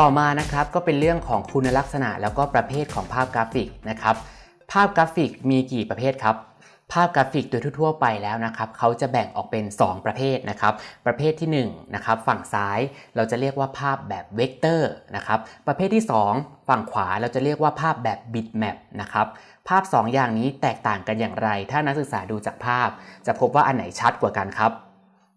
ต่อมานะครับก็เป็นเรื่องของคุณลักษณะแล้วก็ประเภทของภาพกราฟิกนะครับ ภาพกราฟิกมีกี่ประเภทครับ ภาพกราฟิกโดยทั่วไปแล้วนะครับเขาจะแบ่งออกเป็น 2 ประเภทนะครับ ประเภทที่1นะครับฝั่งซ้ายเราจะเรียกว่าภาพแบบเวกเตอร์นะครับ ประเภทที่ 2 ฝั่งขวาเราจะเรียกว่าภาพแบบบิตแมปนะครับภาพ 2 อย่างนี้แตกต่างกันอย่างไร ถ้านักศึกษาดูจากภาพ จะพบว่าอันไหนชัดกว่ากันครับ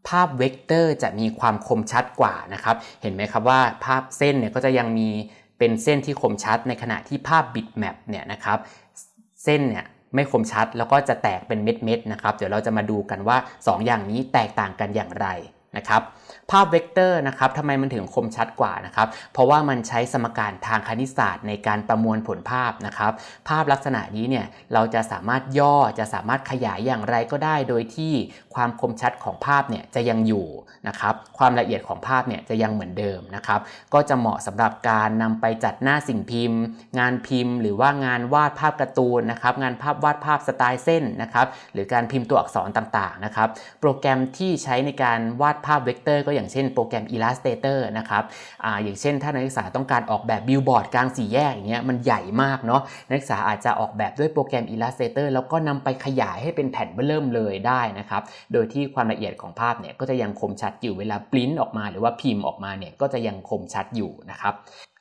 ภาพเวกเตอร์จะมีความคมชัดกว่านะครับ เห็นไหมครับว่าภาพเส้นเนี่ยก็จะยังมีเป็นเส้นที่คมชัดในขณะที่ภาพบิตแมปเนี่ยนะครับเส้นเนี่ยไม่คมชัดแล้วก็จะแตกเป็นเม็ดๆนะครับ เดี๋ยวเราจะมาดูกันว่า 2 อย่างนี้แตกต่างกันอย่างไร นะครับภาพเวกเตอร์นะครับทำไมมันถึงคมชัดกว่านะครับ เพราะว่ามันใช้สมการทางคณิตศาสตร์ในการประมวลผลภาพนะครับ ภาพลักษณะนี้เนี่ยเราจะสามารถย่อจะสามารถขยายอย่างไรก็ได้ โดยที่ความคมชัดของภาพเนี่ยจะยังอยู่นะครับความละเอียดของภาพเนี่ยจะยังเหมือนเดิมนะครับ ก็จะเหมาะสำหรับการนำไปจัดหน้าสิ่งพิมพ์ งานพิมพ์ หรือว่างานวาดภาพการ์ตูนนะครับงานภาพวาดภาพสไตล์เส้นนะครับหรือการพิมพ์ตัวอักษรต่างๆนะครับ โปรแกรมที่ใช้ในการวาดภาพเวกเตอร์ก็อย่างเช่นโปรแกรม Illustrator นะครับออย่างเช่น ถ้านักศึกษาต้องการออกแบบบิลบอร์ดกลางสี่แยกอย่างเงี้ยมันใหญ่มากเนาะนักศึกษาอาจจะออกแบบด้วยโปรแกรม Illustrator แล้วก็นำไปขยายให้เป็นแผ่นเบ้อเริ่มเลยได้นะครับโดยที่ความละเอียดของภาพเนี่ยก็จะยังคมชัดอยู่เวลาปริ้นออกมาหรือว่าพิมพ์ออกมาเนี่ยก็จะยังคมชัดอยู่นะครับ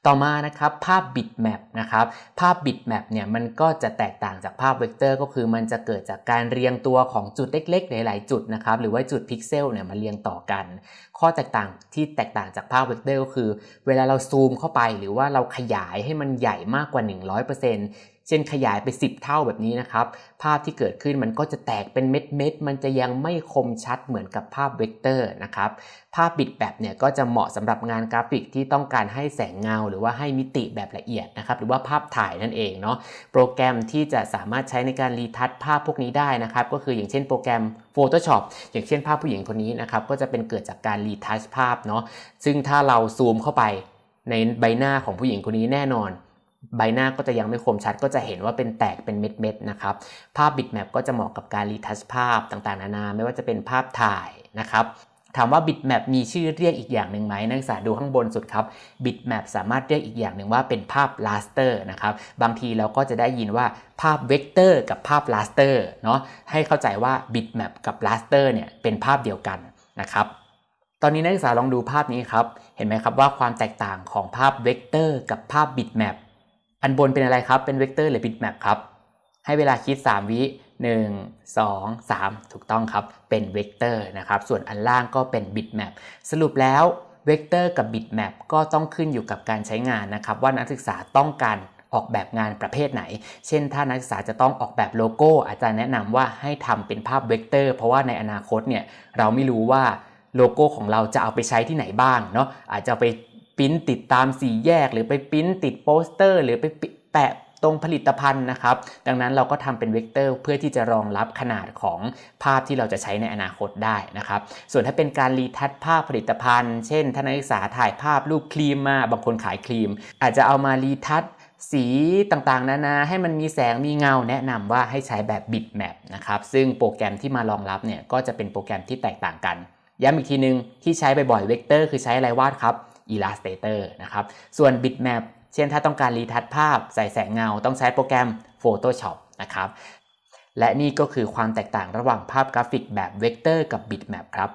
ต่อมานะครับภาพบิตแมปนะครับภาพบิตแมปเนี่ยมันก็จะแตกต่างจากภาพเวกเตอร์ ก็คือมันจะเกิดจากการเรียงตัวของจุดเล็กๆ หลาย ๆ จุดนะครับหรือว่าจุดพิกเซลเนี่ยมาเรียงต่อกัน ข้อแตกต่างที่แตกต่างจากภาพเวกเตอร์ก็คือ เวลาเราซูมเข้าไปหรือว่าเราขยายให้มันใหญ่มากกว่า 100%เช่นขยายไป 10 เท่าแบบนี้นะครับ ภาพที่เกิดขึ้นมันก็จะแตกเป็นเม็ดเม็ดๆมันจะยังไม่คมชัดเหมือนกับภาพเวกเตอร์นะครับ ภาพบิตแมปเนี่ยก็จะเหมาะสำหรับงานกราฟิกที่ต้องการให้แสงเงา หรือว่าให้มิติแบบละเอียดนะครับ หรือว่าภาพถ่ายนั่นเองเนาะ โปรแกรมที่จะสามารถใช้ในการ retouch ภาพพวกนี้ได้นะครับ ก็คืออย่างเช่นโปรแกรม Photoshop อย่างเช่นภาพผู้หญิงคนนี้นะครับ ก็จะเป็นเกิดจากการ retouch ภาพเนาะ ซึ่งถ้าเราซูมเข้าไปในใบหน้าของผู้หญิงคนนี้แน่นอน ใบหน้าก็จะยังไม่คมชัดก็จะเห็นว่าเป็นแตกเป็นเม็ดๆนะครับ ภาพบิตแมปก็จะเหมาะกับการรีทัชภาพต่างๆ นานา ไม่ว่าจะเป็นภาพถ่ายนะครับถามว่า bitmap มีชื่อเรียกอีกอย่างหนึ่งไหมนักศึกษาดูข้างบนสุดครับ bitmap สามารถเรียกอีกอย่างหนึ่งว่าเป็นภาพ raster นะครับบางทีเราก็จะได้ยินว่าภาพ vector กับภาพ raster เนาะให้เข้าใจว่า bitmap กับ raster เนี่ยเป็นภาพเดียวกันนะครับตอนนี้นักศึกษาลองดูภาพนี้ครับ เห็นไหมครับว่าความแตกต่างของภาพ vector กับภาพ bitmap อันบนเป็นอะไรครับ เป็น vector หรือ bitmap ครับ ให้เวลาคิด 3 วิ 1 2 3 ถูกต้องครับ เป็นเวกเตอร์นะครับ ส่วนอันล่างก็เป็นบิตแมปสรุปแล้วเวกเตอร์กับบิตแมปก็ต้องขึ้นอยู่กับการใช้งานนะครับ ว่านักศึกษาต้องการออกแบบงานประเภทไหน เช่น ถ้านักศึกษาจะต้องออกแบบโลโก้ อาจารย์แนะนำว่าให้ทำเป็นภาพเวกเตอร์ เพราะว่าในอนาคตเนี่ยเราไม่รู้ว่าโลโก้ของเราจะเอาไปใช้ที่ไหนบ้างเนาะอาจจะเอาไป ปริ้นติดตามสี่แยก หรือไปปริ้นติดโปสเตอร์ หรือไปแปะตรงผลิตภัณฑ์นะครับ ดังนั้นเราก็ทำเป็นเวกเตอร์เพื่อที่จะรองรับขนาดของภาพที่เราจะใช้ในอนาคตได้นะครับ ส่วนถ้าเป็นการ retouch ภาพผลิตภัณฑ์ เช่นถ้านักศึกษาถ่ายภาพรูปครีมมาบางคนขายครีม อาจจะเอามา retouch สีต่างๆ นานาให้มันมีแสงมีเงาแนะนำว่าให้ใช้แบบบิตแมปนะครับ ซึ่งโปรแกรมที่มารองรับเนี่ยก็จะเป็นโปรแกรมที่แตกต่างกัน ย้ำอีกทีนึงที่ใช้บ่อยๆเวกเตอร์คือใช้อะไรวาดครับ Illustrator นะครับส่วน Bitmap เช่นถ้าต้องการ retouch ภาพใส่แสงเงา ต้องใช้โปรแกรม Photoshop นะครับและนี่ก็คือความแตกต่างระหว่างภาพกราฟิกแบบเวกเตอร์กับบิตแมปครับ